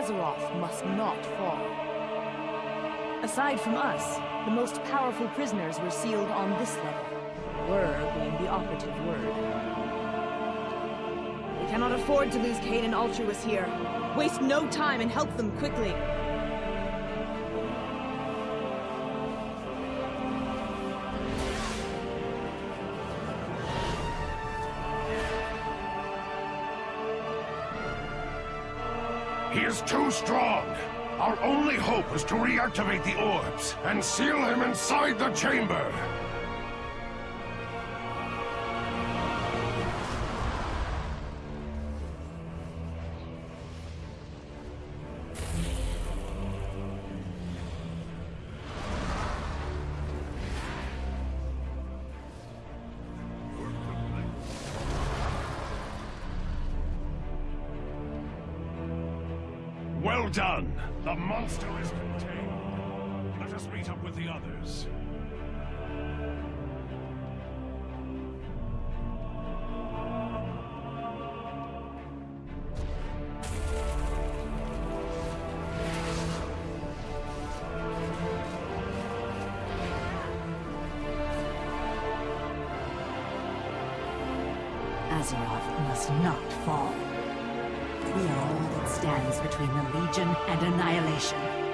Azeroth must not fall. Aside from us, the most powerful prisoners were sealed on this level. Were being the operative word. We cannot afford to lose Kayn and Altruis here. Waste no time and help them quickly. He is too strong. Our only hope is to reactivate the orbs and seal him inside the chamber. Well done! The monster is contained. Let us meet up with the others. Azeroth must not fall. We are all that stands between the Legion and annihilation.